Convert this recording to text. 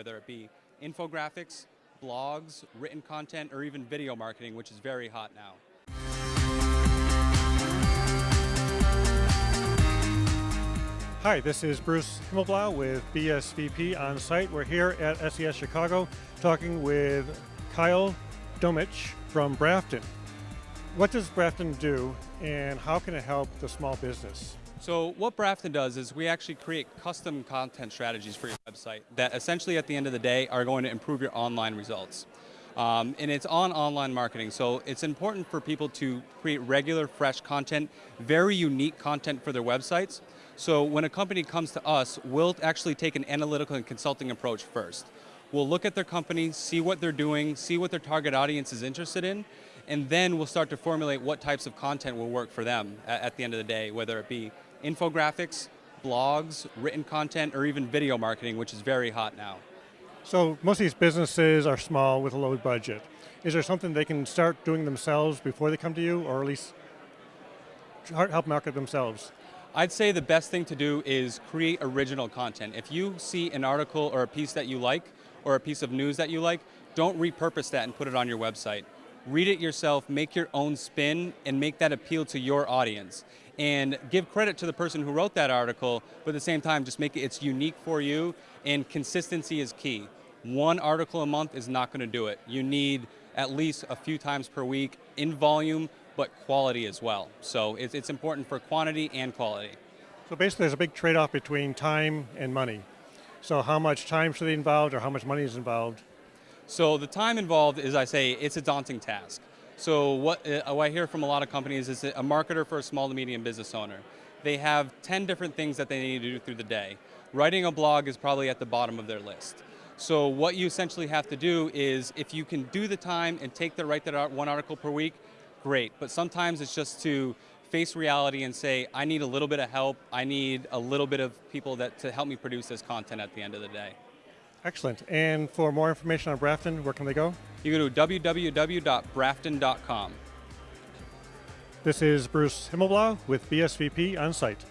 whether it be infographics, blogs, written content, or even video marketing, which is very hot now. Hi, this is Bruce Himmelblau with BSVP on site. We're here at SES Chicago talking with Kyle Domich from Brafton. What does Brafton do and how can it help the small business? So what Brafton does is we actually create custom content strategies for your website that essentially at the end of the day are going to improve your online results. Um, and it's on online marketing, so it's important for people to create regular, fresh content, very unique content for their websites. So when a company comes to us, we'll actually take an analytical and consulting approach first. We'll look at their company, see what they're doing, see what their target audience is interested in, and then we'll start to formulate what types of content will work for them at, at the end of the day, whether it be infographics, blogs, written content, or even video marketing, which is very hot now. So most of these businesses are small with a low budget. Is there something they can start doing themselves before they come to you, or at least help market themselves? I'd say the best thing to do is create original content. If you see an article or a piece that you like, or a piece of news that you like, don't repurpose that and put it on your website. Read it yourself, make your own spin, and make that appeal to your audience. And give credit to the person who wrote that article, but at the same time, just make it it's unique for you, and consistency is key. One article a month is not going to do it. You need at least a few times per week in volume, but quality as well. So it's, it's important for quantity and quality. So basically there's a big trade-off between time and money. So how much time should be involved or how much money is involved? So the time involved is, I say, it's a daunting task. So what, uh, what I hear from a lot of companies is a marketer for a small to medium business owner. They have 10 different things that they need to do through the day. Writing a blog is probably at the bottom of their list. So what you essentially have to do is, if you can do the time and take the write that one article per week, great. But sometimes it's just to face reality and say, I need a little bit of help, I need a little bit of people that to help me produce this content at the end of the day. Excellent. And for more information on Brafton, where can they go? You go to www.brafton.com. This is Bruce Himmelblau with BSVP on site.